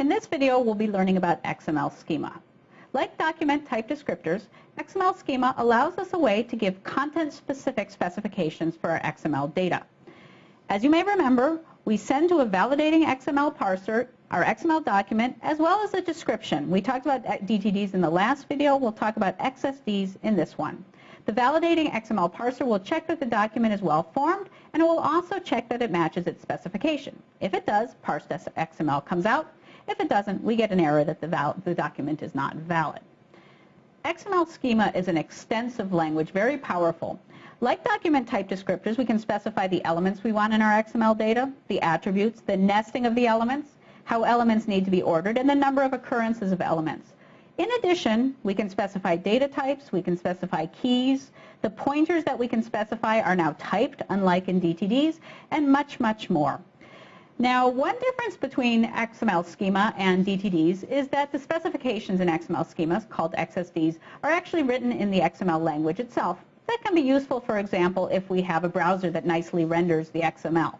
In this video, we'll be learning about XML schema. Like document type descriptors, XML schema allows us a way to give content-specific specifications for our XML data. As you may remember, we send to a validating XML parser our XML document as well as a description. We talked about DTDs in the last video. We'll talk about XSDs in this one. The validating XML parser will check that the document is well formed and it will also check that it matches its specification. If it does, parsed XML comes out. If it doesn't, we get an error that the, the document is not valid. XML schema is an extensive language, very powerful. Like document type descriptors, we can specify the elements we want in our XML data, the attributes, the nesting of the elements, how elements need to be ordered, and the number of occurrences of elements. In addition, we can specify data types, we can specify keys, the pointers that we can specify are now typed, unlike in DTDs, and much, much more. Now, one difference between XML schema and DTDs is that the specifications in XML schemas, called XSDs, are actually written in the XML language itself. That can be useful, for example, if we have a browser that nicely renders the XML.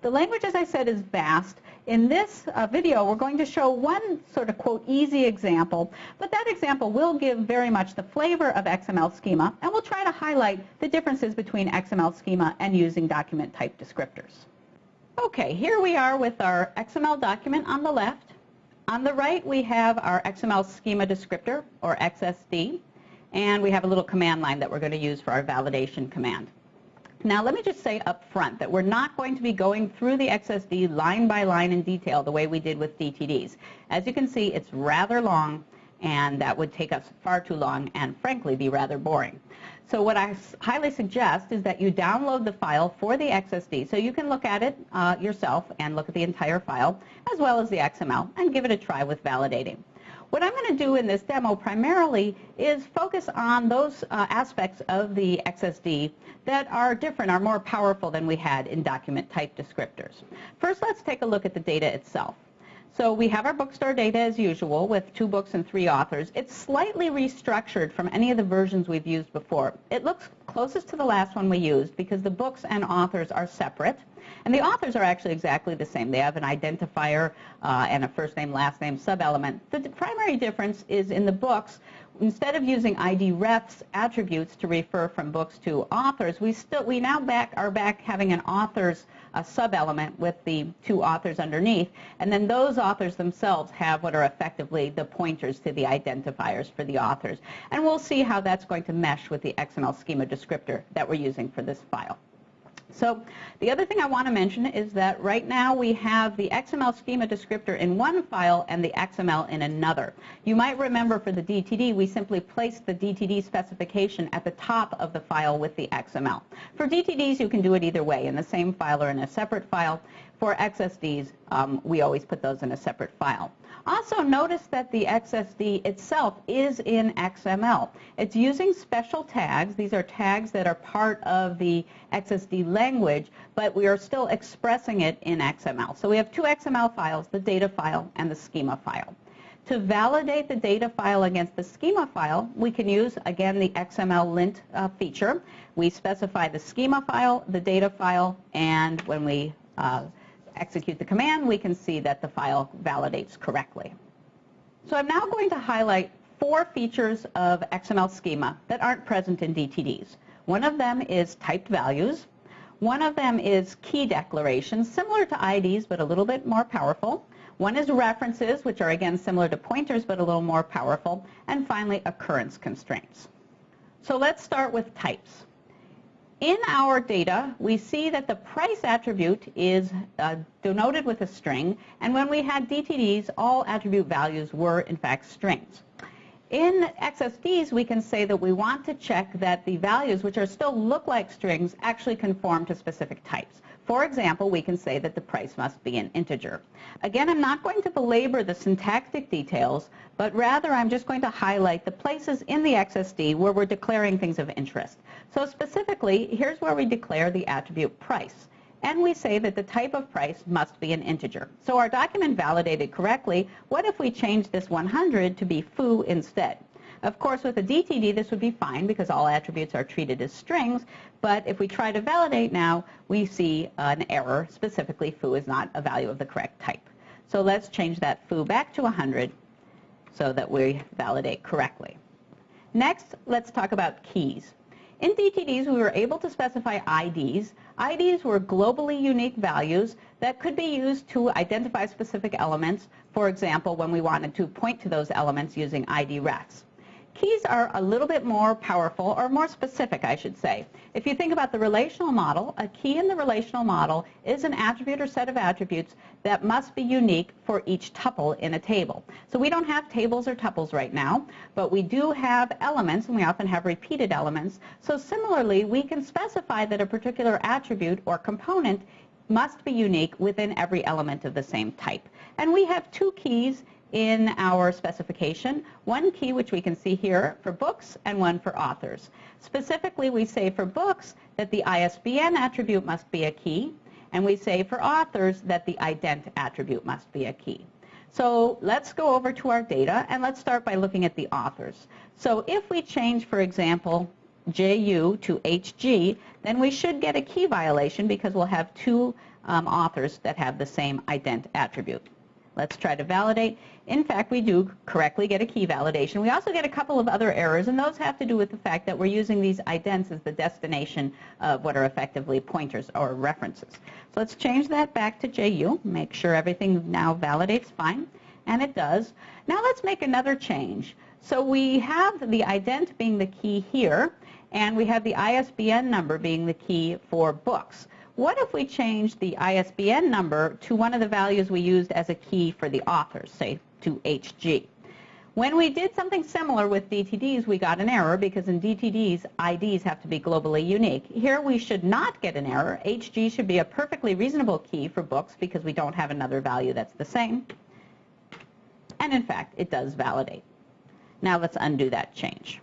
The language, as I said, is vast. In this uh, video, we're going to show one sort of, quote, easy example, but that example will give very much the flavor of XML schema, and we'll try to highlight the differences between XML schema and using document type descriptors. Okay, here we are with our XML document on the left. On the right, we have our XML schema descriptor, or XSD, and we have a little command line that we're going to use for our validation command. Now, let me just say up front that we're not going to be going through the XSD line by line in detail the way we did with DTDs. As you can see, it's rather long, and that would take us far too long and, frankly, be rather boring. So what I highly suggest is that you download the file for the XSD so you can look at it uh, yourself and look at the entire file as well as the XML and give it a try with validating. What I'm going to do in this demo primarily is focus on those uh, aspects of the XSD that are different, are more powerful than we had in document type descriptors. First, let's take a look at the data itself. So we have our bookstore data as usual with two books and three authors. It's slightly restructured from any of the versions we've used before. It looks closest to the last one we used because the books and authors are separate. And the authors are actually exactly the same. They have an identifier uh, and a first name, last name sub-element. The primary difference is in the books, instead of using ID refs attributes to refer from books to authors, we still we now back are back having an authors a sub-element with the two authors underneath, and then those authors themselves have what are effectively the pointers to the identifiers for the authors. And we'll see how that's going to mesh with the XML schema descriptor that we're using for this file. So the other thing I want to mention is that right now we have the XML schema descriptor in one file and the XML in another. You might remember for the DTD we simply placed the DTD specification at the top of the file with the XML. For DTDs you can do it either way, in the same file or in a separate file. For XSDs um, we always put those in a separate file. Also notice that the XSD itself is in XML. It's using special tags. These are tags that are part of the XSD language, but we are still expressing it in XML. So we have two XML files, the data file and the schema file. To validate the data file against the schema file, we can use, again, the XML lint uh, feature. We specify the schema file, the data file, and when we uh, execute the command, we can see that the file validates correctly. So I'm now going to highlight four features of XML schema that aren't present in DTDs. One of them is typed values. One of them is key declarations, similar to IDs but a little bit more powerful. One is references, which are again similar to pointers but a little more powerful. And finally, occurrence constraints. So let's start with types. In our data, we see that the price attribute is uh, denoted with a string, and when we had DTDs, all attribute values were, in fact, strings. In XSDs, we can say that we want to check that the values, which are still look like strings, actually conform to specific types. For example, we can say that the price must be an integer. Again, I'm not going to belabor the syntactic details, but rather I'm just going to highlight the places in the XSD where we're declaring things of interest. So specifically, here's where we declare the attribute price. And we say that the type of price must be an integer. So our document validated correctly. What if we change this 100 to be foo instead? Of course, with a DTD, this would be fine because all attributes are treated as strings. But if we try to validate now, we see an error. Specifically, foo is not a value of the correct type. So let's change that foo back to 100 so that we validate correctly. Next, let's talk about keys. In DTDs, we were able to specify IDs. IDs were globally unique values that could be used to identify specific elements, for example, when we wanted to point to those elements using ID refs. Keys are a little bit more powerful, or more specific, I should say. If you think about the relational model, a key in the relational model is an attribute or set of attributes that must be unique for each tuple in a table. So we don't have tables or tuples right now, but we do have elements, and we often have repeated elements. So similarly, we can specify that a particular attribute or component must be unique within every element of the same type. And we have two keys in our specification, one key which we can see here for books and one for authors. Specifically, we say for books that the ISBN attribute must be a key, and we say for authors that the ident attribute must be a key. So let's go over to our data, and let's start by looking at the authors. So if we change, for example, JU to HG, then we should get a key violation because we'll have two um, authors that have the same ident attribute. Let's try to validate. In fact, we do correctly get a key validation. We also get a couple of other errors, and those have to do with the fact that we're using these idents as the destination of what are effectively pointers or references. So let's change that back to JU, make sure everything now validates fine, and it does. Now let's make another change. So we have the ident being the key here, and we have the ISBN number being the key for books. What if we change the ISBN number to one of the values we used as a key for the authors, say to HG? When we did something similar with DTDs, we got an error because in DTDs, IDs have to be globally unique. Here we should not get an error. HG should be a perfectly reasonable key for books because we don't have another value that's the same. And in fact, it does validate. Now let's undo that change.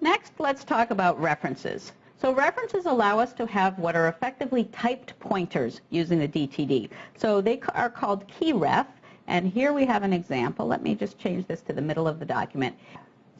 Next, let's talk about references. So references allow us to have what are effectively typed pointers using the DTD. So they are called keyref, and here we have an example. Let me just change this to the middle of the document.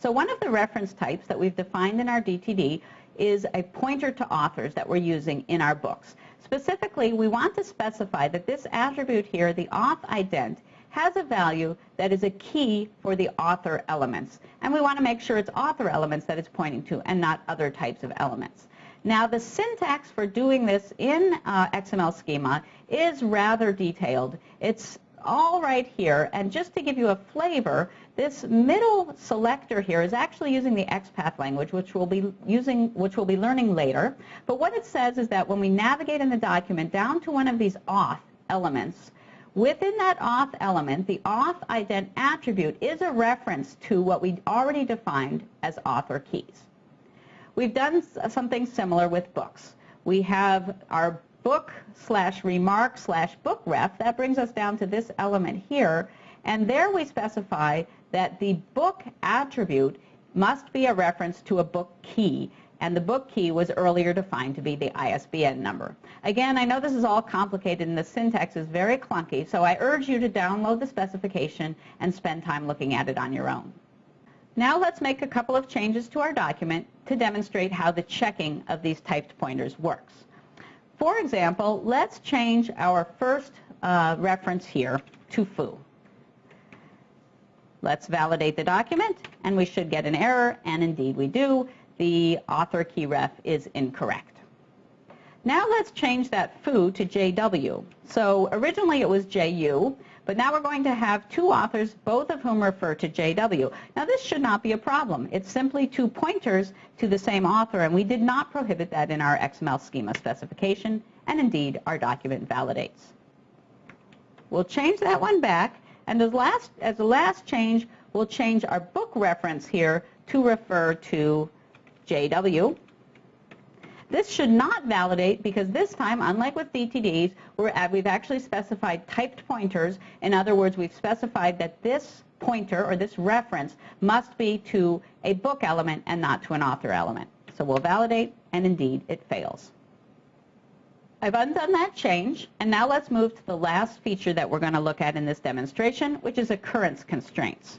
So one of the reference types that we've defined in our DTD is a pointer to authors that we're using in our books. Specifically, we want to specify that this attribute here, the auth ident, has a value that is a key for the author elements. And we want to make sure it's author elements that it's pointing to and not other types of elements. Now, the syntax for doing this in uh, XML schema is rather detailed. It's all right here, and just to give you a flavor, this middle selector here is actually using the XPath language, which we'll be using, which we'll be learning later. But what it says is that when we navigate in the document down to one of these auth elements, within that auth element, the auth ident attribute is a reference to what we already defined as author keys. We've done something similar with books. We have our book slash remark slash book ref. That brings us down to this element here. And there we specify that the book attribute must be a reference to a book key. And the book key was earlier defined to be the ISBN number. Again, I know this is all complicated and the syntax is very clunky, so I urge you to download the specification and spend time looking at it on your own. Now let's make a couple of changes to our document to demonstrate how the checking of these typed pointers works. For example, let's change our first uh, reference here to foo. Let's validate the document, and we should get an error, and indeed we do. The author key ref is incorrect. Now let's change that foo to JW. So originally it was JU, but now we're going to have two authors, both of whom refer to JW. Now this should not be a problem. It's simply two pointers to the same author, and we did not prohibit that in our XML schema specification, and indeed our document validates. We'll change that one back, and as, last, as the last change, we'll change our book reference here to refer to JW. This should not validate because this time, unlike with DTDs, uh, we've actually specified typed pointers. In other words, we've specified that this pointer or this reference must be to a book element and not to an author element. So we'll validate, and indeed, it fails. I've undone that change, and now let's move to the last feature that we're going to look at in this demonstration, which is occurrence constraints.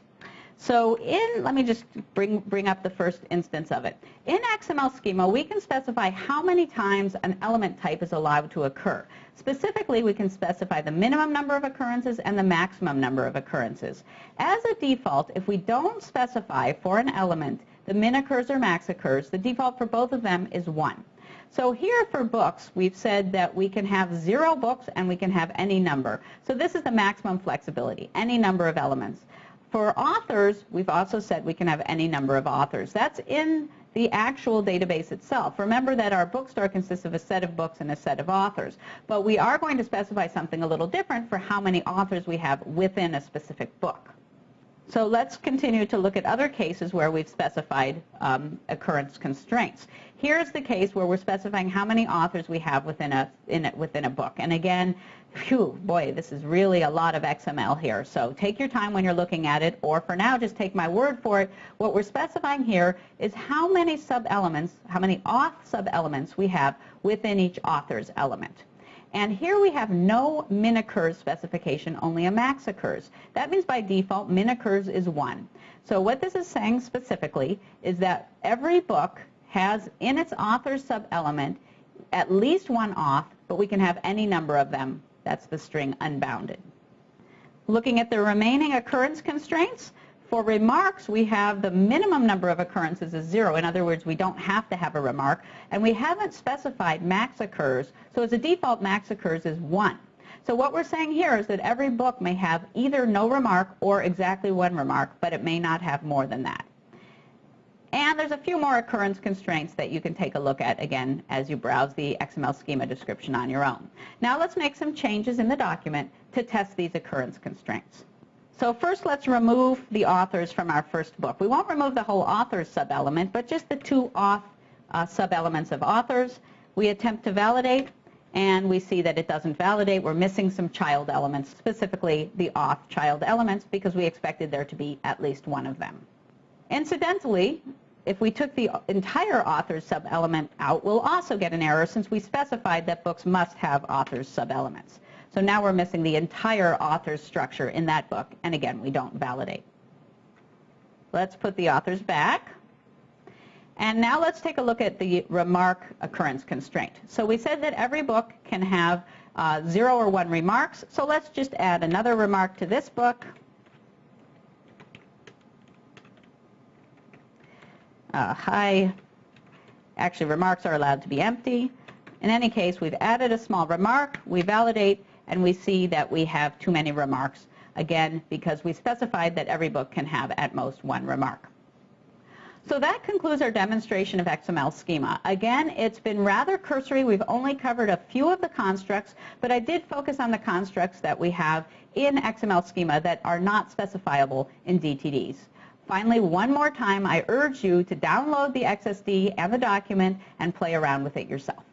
So in, let me just bring, bring up the first instance of it. In XML schema, we can specify how many times an element type is allowed to occur. Specifically, we can specify the minimum number of occurrences and the maximum number of occurrences. As a default, if we don't specify for an element the min occurs or max occurs, the default for both of them is 1. So here for books, we've said that we can have zero books and we can have any number. So this is the maximum flexibility, any number of elements. For authors, we've also said we can have any number of authors. That's in the actual database itself. Remember that our bookstore consists of a set of books and a set of authors. But we are going to specify something a little different for how many authors we have within a specific book. So let's continue to look at other cases where we've specified um, occurrence constraints. Here's the case where we're specifying how many authors we have within a, in within a book. And again, phew, boy, this is really a lot of XML here. So take your time when you're looking at it, or for now, just take my word for it. What we're specifying here is how many sub-elements, how many auth sub-elements we have within each author's element. And here we have no min occurs specification, only a max occurs. That means by default, min occurs is 1. So what this is saying specifically is that every book has in its author sub-element at least one auth, but we can have any number of them. That's the string unbounded. Looking at the remaining occurrence constraints, for remarks, we have the minimum number of occurrences is zero. In other words, we don't have to have a remark. And we haven't specified max occurs. So as a default, max occurs is one. So what we're saying here is that every book may have either no remark or exactly one remark, but it may not have more than that. And there's a few more occurrence constraints that you can take a look at, again, as you browse the XML schema description on your own. Now let's make some changes in the document to test these occurrence constraints. So first let's remove the authors from our first book. We won't remove the whole authors sub-element, but just the two auth uh, sub-elements of authors. We attempt to validate, and we see that it doesn't validate. We're missing some child elements, specifically the auth child elements, because we expected there to be at least one of them. Incidentally, if we took the entire authors sub-element out, we'll also get an error since we specified that books must have authors sub-elements. So now we're missing the entire author's structure in that book, and again, we don't validate. Let's put the authors back. And now let's take a look at the remark occurrence constraint. So we said that every book can have uh, zero or one remarks, so let's just add another remark to this book. Uh, hi. Actually, remarks are allowed to be empty. In any case, we've added a small remark. We validate, and we see that we have too many remarks, again, because we specified that every book can have at most one remark. So that concludes our demonstration of XML schema. Again, it's been rather cursory. We've only covered a few of the constructs, but I did focus on the constructs that we have in XML schema that are not specifiable in DTDs. Finally, one more time, I urge you to download the XSD and the document and play around with it yourself.